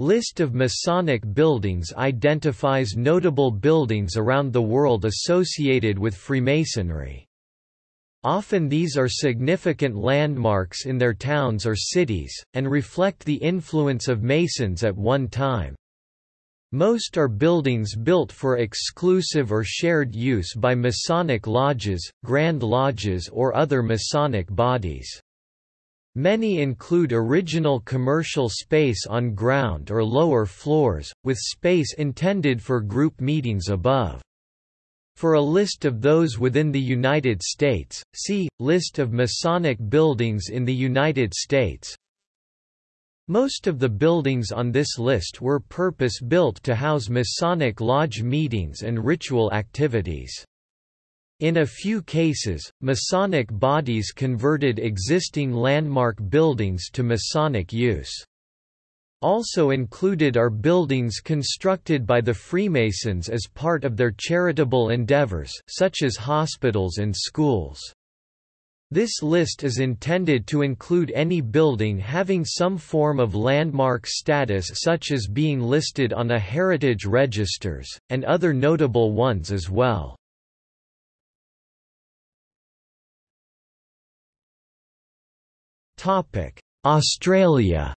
List of Masonic buildings identifies notable buildings around the world associated with Freemasonry. Often these are significant landmarks in their towns or cities, and reflect the influence of Masons at one time. Most are buildings built for exclusive or shared use by Masonic lodges, Grand Lodges or other Masonic bodies. Many include original commercial space on ground or lower floors, with space intended for group meetings above. For a list of those within the United States, see, List of Masonic buildings in the United States. Most of the buildings on this list were purpose-built to house Masonic lodge meetings and ritual activities. In a few cases, Masonic bodies converted existing landmark buildings to Masonic use. Also included are buildings constructed by the Freemasons as part of their charitable endeavors, such as hospitals and schools. This list is intended to include any building having some form of landmark status such as being listed on a heritage registers, and other notable ones as well. Australia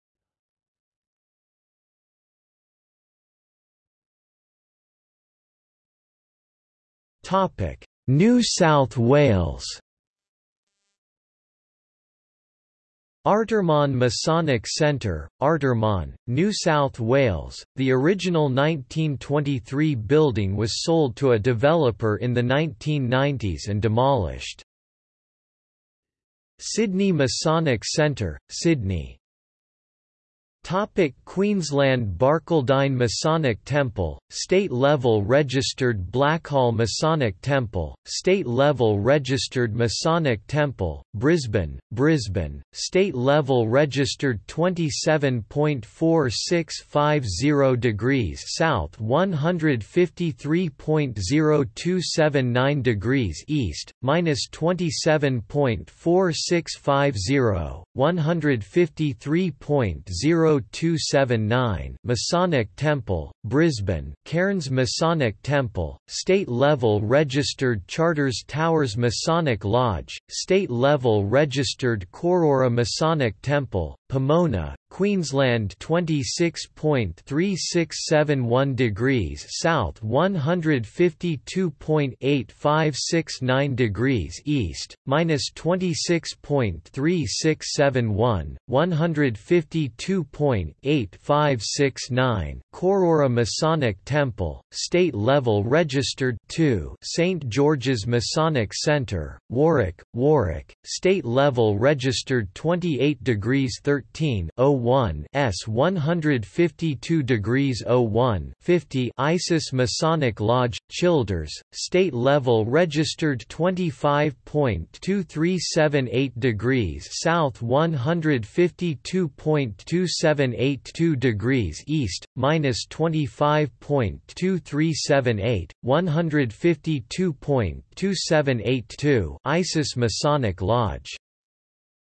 Topic: New South Wales Artarmon Masonic Centre, Artarmon, New South Wales. The original 1923 building was sold to a developer in the 1990s and demolished. Sydney Masonic Centre, Sydney Topic Queensland Barcaldine Masonic Temple, state-level registered Blackall Masonic Temple, state-level registered Masonic Temple, Brisbane, Brisbane, state-level registered 27.4650 degrees south 153.0279 degrees east, minus 27.4650, 153.0 0279 Masonic Temple, Brisbane. Cairns Masonic Temple, state-level registered Charters Towers Masonic Lodge, state-level registered Cooroora Masonic Temple, Pomona, Queensland 26.3671 degrees south 152.8569 degrees east, minus 26.3671, 152.8569 Cooroora Masonic Temple, state-level registered 2 St. George's Masonic Centre, Warwick, Warwick, state-level registered 28 degrees 13 01 S 152 degrees 01 50 Isis Masonic Lodge, Childers, state level registered 25.2378 degrees south 152.2782 degrees east, minus 25.2378, 152.2782 Isis Masonic Lodge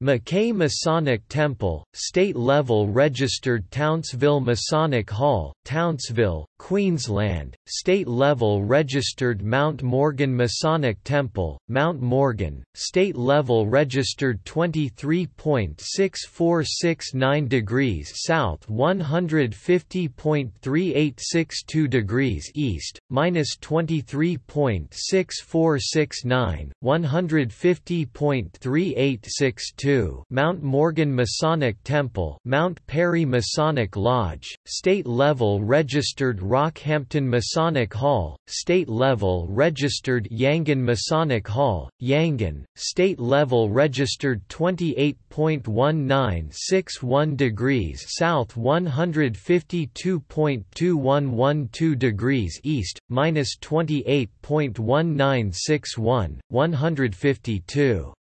Mackay Masonic Temple, state-level registered Townsville Masonic Hall, Townsville, Queensland, state-level registered Mount Morgan Masonic Temple, Mount Morgan, state-level registered 23.6469 degrees south 150.3862 degrees east, minus 23.6469, 150.3862 Mount Morgan Masonic Temple Mount Perry Masonic Lodge, state-level registered Rockhampton Masonic Hall, state-level registered Yangan Masonic Hall, Yangan, state-level registered 28.1961 degrees south 152.2112 degrees east, minus 28.1961, 152.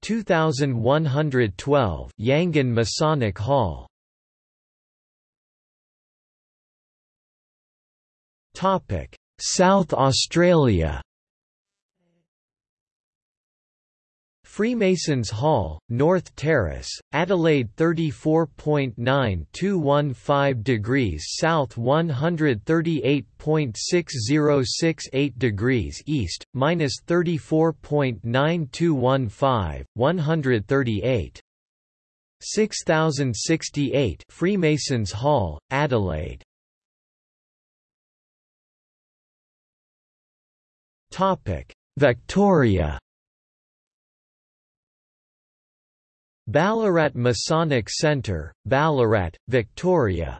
2112 Yangan Masonic Hall South Australia Freemasons Hall, North Terrace, Adelaide 34.9215 degrees south 138.6068 degrees east, minus 34.9215, 138. 6068 Freemasons Hall, Adelaide Victoria. Ballarat Masonic Centre, Ballarat, Victoria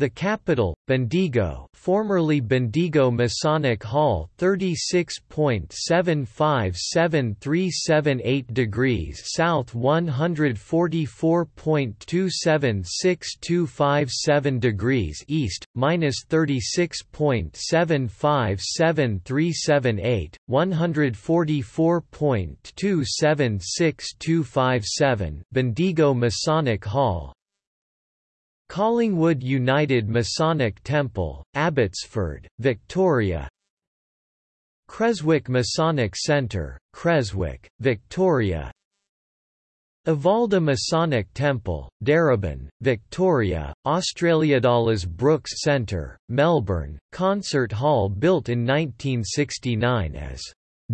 the capital, Bendigo formerly Bendigo Masonic Hall 36.757378 degrees south 144.276257 degrees east, minus 36.757378, 144.276257 Bendigo Masonic Hall Collingwood United Masonic Temple, Abbotsford, Victoria Creswick Masonic Centre, Creswick, Victoria Evalda Masonic Temple, Darebin, Victoria, Australia. Australiadalas Brooks Centre, Melbourne, concert hall built in 1969 as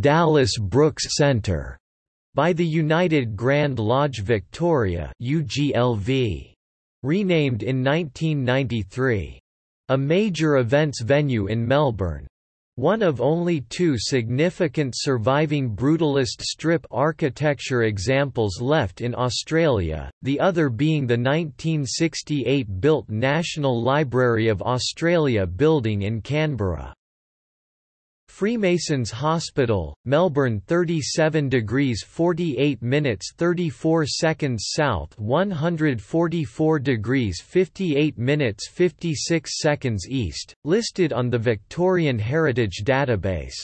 Dallas Brooks Centre by the United Grand Lodge Victoria UGLV renamed in 1993. A major events venue in Melbourne. One of only two significant surviving brutalist strip architecture examples left in Australia, the other being the 1968-built National Library of Australia building in Canberra. Freemasons Hospital, Melbourne 37 degrees 48 minutes 34 seconds south 144 degrees 58 minutes 56 seconds east, listed on the Victorian Heritage Database.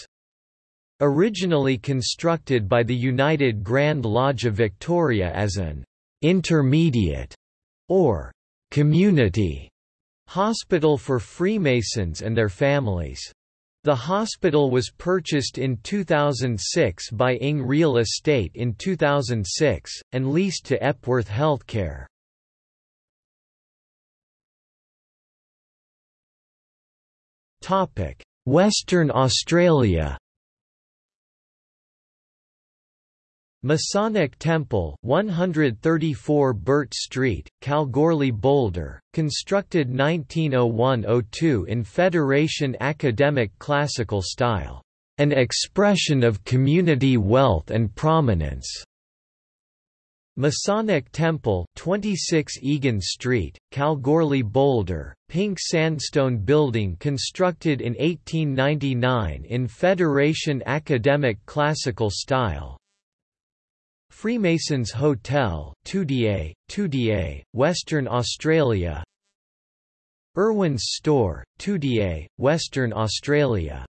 Originally constructed by the United Grand Lodge of Victoria as an «intermediate» or «community» hospital for Freemasons and their families. The hospital was purchased in 2006 by Ing Real Estate in 2006, and leased to Epworth Healthcare. Western Australia Masonic Temple 134 Burt Street, Kalgoorlie Boulder, constructed 1901–02 in Federation academic classical style. An expression of community wealth and prominence. Masonic Temple 26 Egan Street, Kalgoorlie Boulder, pink sandstone building constructed in 1899 in Federation academic classical style, Freemasons Hotel, Toodyay, Toodyay, Western Australia. Irwin's Store, Toodyay, Western Australia.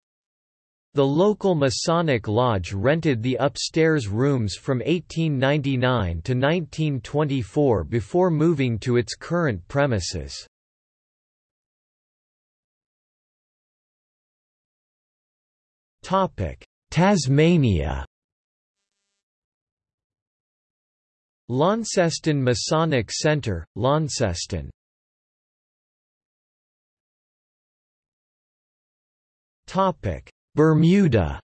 The local Masonic Lodge rented the upstairs rooms from 1899 to 1924 before moving to its current premises. Tasmania Launceston Masonic Centre, Launceston Bermuda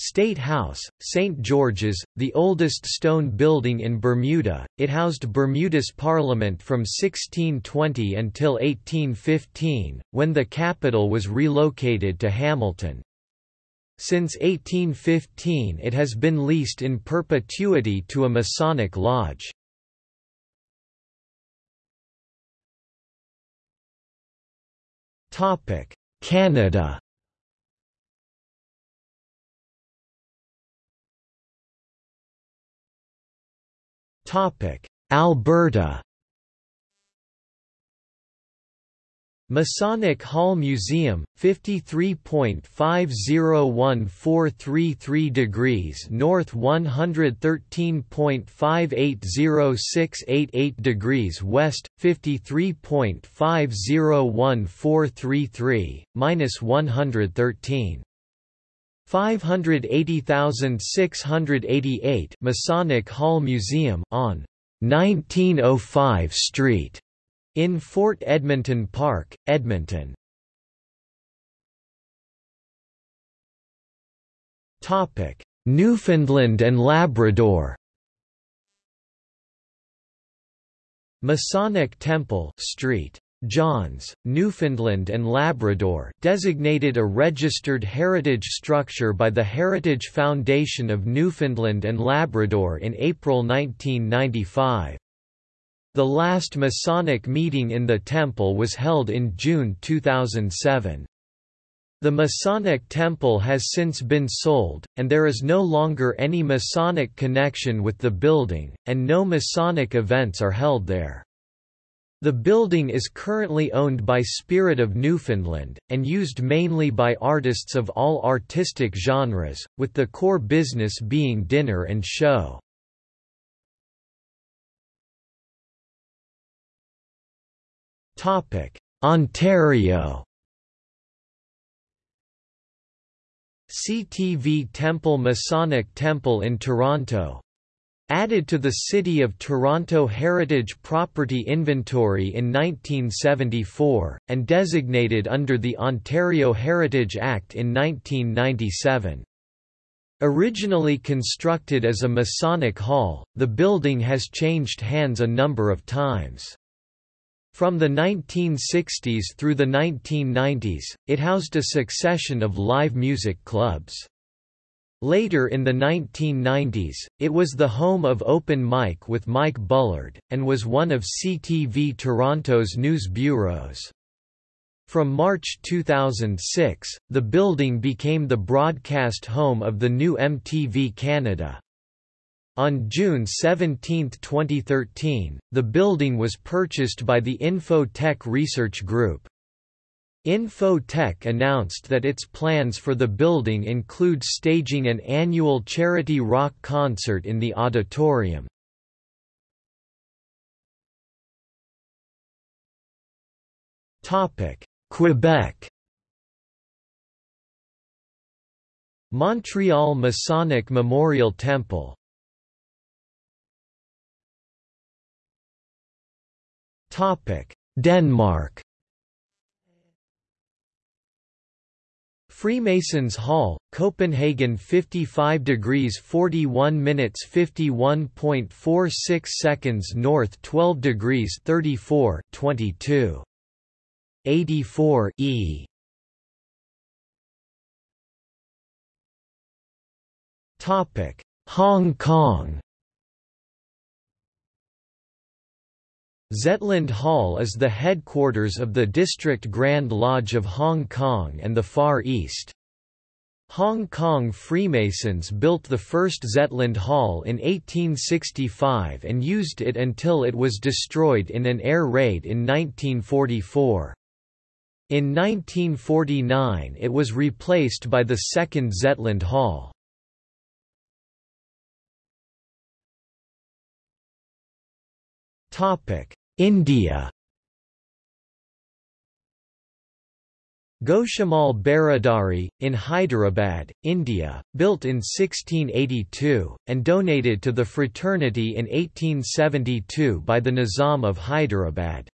State House, St. George's, the oldest stone building in Bermuda, it housed Bermuda's Parliament from 1620 until 1815, when the capital was relocated to Hamilton. Since 1815 it has been leased in perpetuity to a Masonic lodge. Canada Alberta Masonic Hall Museum, 53.501433 degrees north 113.580688 degrees west, 53.501433, minus 113. 580688 Masonic Hall Museum on 1905 Street in Fort Edmonton Park, Edmonton. Topic: Newfoundland and Labrador. Masonic Temple Street Johns, Newfoundland and Labrador designated a registered heritage structure by the Heritage Foundation of Newfoundland and Labrador in April 1995. The last Masonic meeting in the temple was held in June 2007. The Masonic temple has since been sold, and there is no longer any Masonic connection with the building, and no Masonic events are held there. The building is currently owned by Spirit of Newfoundland, and used mainly by artists of all artistic genres, with the core business being dinner and show. Ontario CTV Temple Masonic Temple in Toronto Added to the City of Toronto Heritage Property Inventory in 1974, and designated under the Ontario Heritage Act in 1997. Originally constructed as a Masonic Hall, the building has changed hands a number of times. From the 1960s through the 1990s, it housed a succession of live music clubs. Later in the 1990s, it was the home of Open Mic with Mike Bullard, and was one of CTV Toronto's news bureaus. From March 2006, the building became the broadcast home of the new MTV Canada. On June 17, 2013, the building was purchased by the Infotech Research Group. Info-Tech announced that its plans for the building include staging an annual charity rock concert in the auditorium. Quebec Montreal Masonic Memorial Temple Denmark. Freemasons Hall, Copenhagen 55 degrees 41 minutes 51.46 seconds north 12 degrees 34 22 84 E. Topic. Hong Kong Zetland Hall is the headquarters of the District Grand Lodge of Hong Kong and the Far East. Hong Kong Freemasons built the first Zetland Hall in 1865 and used it until it was destroyed in an air raid in 1944. In 1949 it was replaced by the second Zetland Hall. India Goshamal Baradari, in Hyderabad, India, built in 1682, and donated to the fraternity in 1872 by the Nizam of Hyderabad.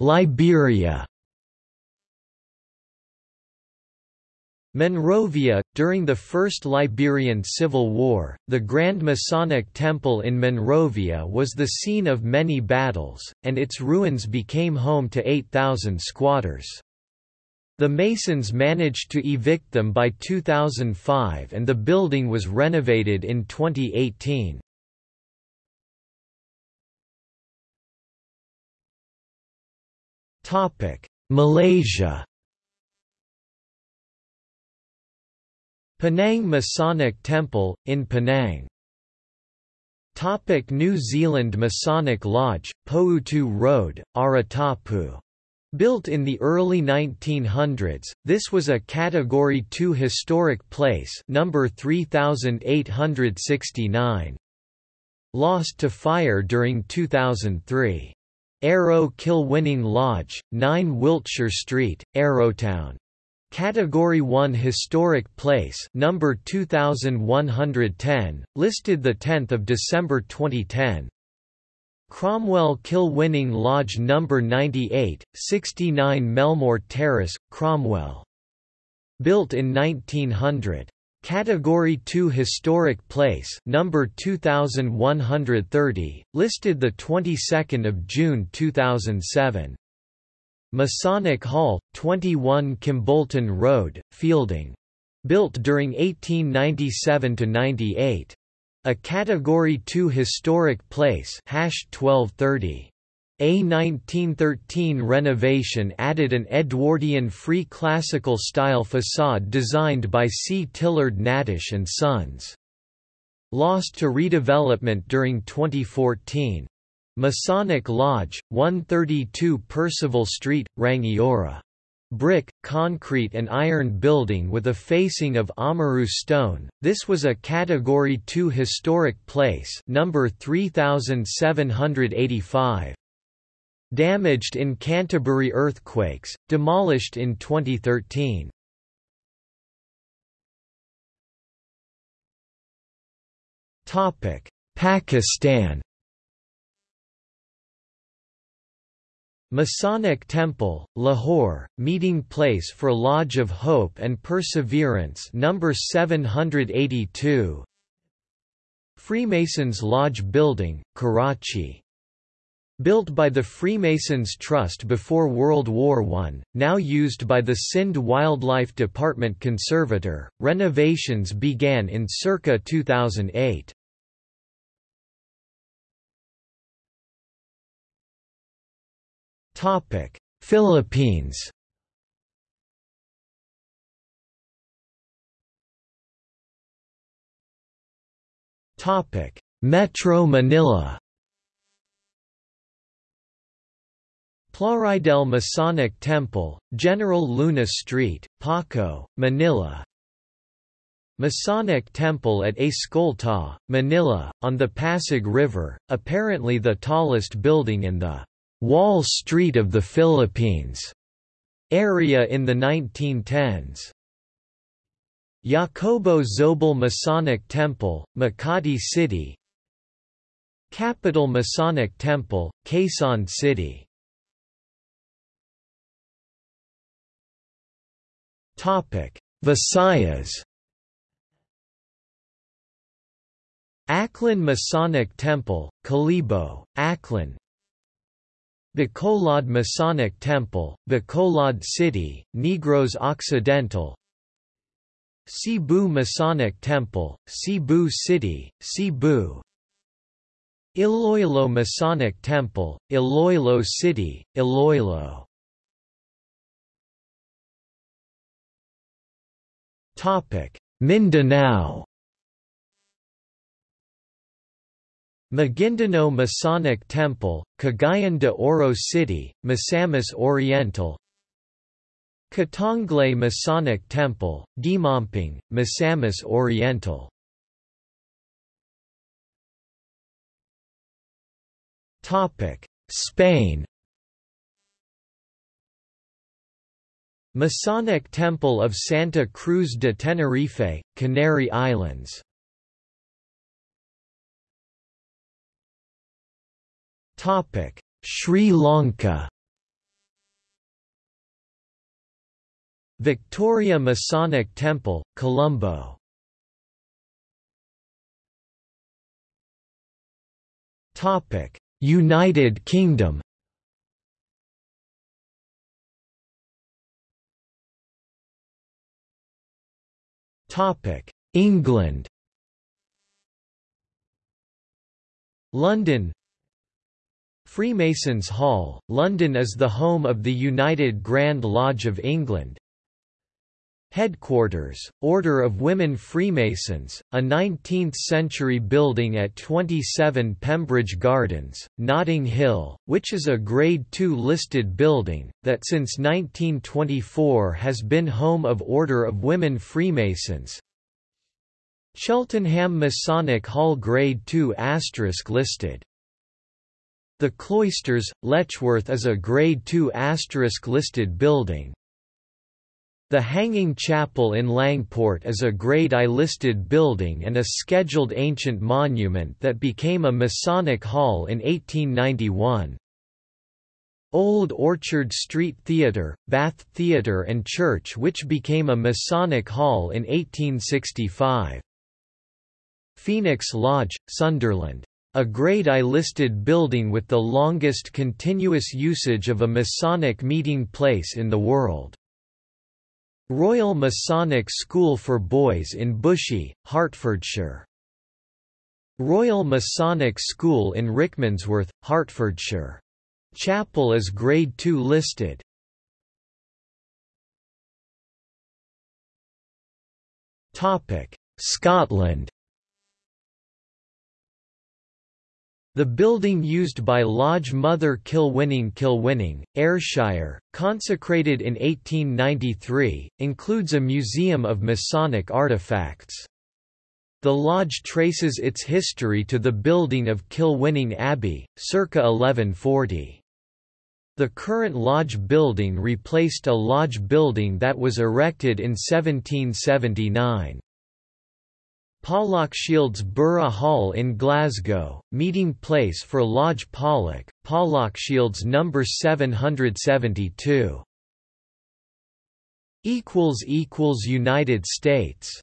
Liberia Monrovia, during the First Liberian Civil War, the Grand Masonic Temple in Monrovia was the scene of many battles, and its ruins became home to 8,000 squatters. The Masons managed to evict them by 2005 and the building was renovated in 2018. Malaysia Penang Masonic Temple, in Penang Topic New Zealand Masonic Lodge, Poutu Road, Aratapu. Built in the early 1900s, this was a Category 2 historic place number 3869. Lost to fire during 2003. Arrow Kilwinning Lodge, 9 Wiltshire Street, Arrowtown. Category 1 Historic Place number 2110, listed the 10th of December 2010. Cromwell Kilwinning Lodge No. 98, 69 Melmore Terrace, Cromwell. Built in 1900. Category 2 Historic Place number 2130, listed the 22nd of June 2007. Masonic Hall, 21 Kimbolton Road, Feilding. Built during 1897–98. A Category 2 Historic Place hash 1230. A 1913 renovation added an Edwardian Free Classical style facade designed by C. Tilleard Natusch and Sons. Lost to redevelopment during 2014. Masonic Lodge, 132 Percival Street, Rangiora. Brick, concrete and iron building with a facing of Oamaru stone. This was a Category 2 historic place, number 3785. Damaged in Canterbury earthquakes, demolished in 2013. Topic: Pakistan. Masonic Temple, Lahore, meeting place for Lodge of Hope and Perseverance number 782. Freemasons Lodge Building, Karachi Built by the Freemasons Trust before World War I, now used by the Sindh Wildlife Department Conservator, renovations began in circa 2008. Philippines Topic: Metro Manila Plaridel Masonic Temple, General Luna Street, Paco, Manila Masonic Temple at Escolta, Manila, on the Pasig River, apparently the tallest building in the Wall Street of the Philippines area in the 1910s. Jacobo Zobel Masonic Temple, Makati City. Capital Masonic Temple, Quezon City. Visayas. Aklan Masonic Temple, Kalibo, Aklan Bacolod Masonic Temple, Bacolod City, Negros Occidental Cebu Masonic Temple, Cebu City, Cebu Iloilo Masonic Temple, Iloilo City, Iloilo. Mindanao Maguindanao Masonic Temple, Cagayan de Oro City, Misamis Oriental. Katonglay Masonic Temple, Gimamping, Misamis Oriental. Spain. Masonic Temple of Santa Cruz de Tenerife, Canary Islands Sri Lanka Victoria Masonic Temple, Colombo Topic: United Kingdom Topic: England London Freemasons Hall, London is the home of the United Grand Lodge of England. Headquarters, Order of Women Freemasons, a 19th-century building at 27 Pembridge Gardens, Notting Hill, which is a Grade II listed building, that since 1924 has been home of Order of Women Freemasons. Cheltenham Masonic Hall Grade II listed The Cloisters, Letchworth is a Grade II asterisk listed building. The Hanging Chapel in Langport is a Grade I listed building and a Scheduled Ancient Monument that became a Masonic Hall in 1891. Old Orchard Street Theatre, Bath Theatre and Church which became a Masonic Hall in 1865. Phoenix Lodge, Sunderland a Grade I listed building with the longest continuous usage of a Masonic meeting place in the world. Royal Masonic School for Boys in Bushey, Hertfordshire. Royal Masonic School in Rickmansworth, Hertfordshire. Chapel is Grade II listed. Scotland The building used by Lodge Mother Kilwinning Kilwinning, Ayrshire, consecrated in 1893, includes a museum of Masonic artifacts. The lodge traces its history to the building of Kilwinning Abbey, circa 1140. The current lodge building replaced a lodge building that was erected in 1779. Pollokshields Burgh Hall in Glasgow, meeting place for Lodge Pollok, Pollock Shields No. 772. United States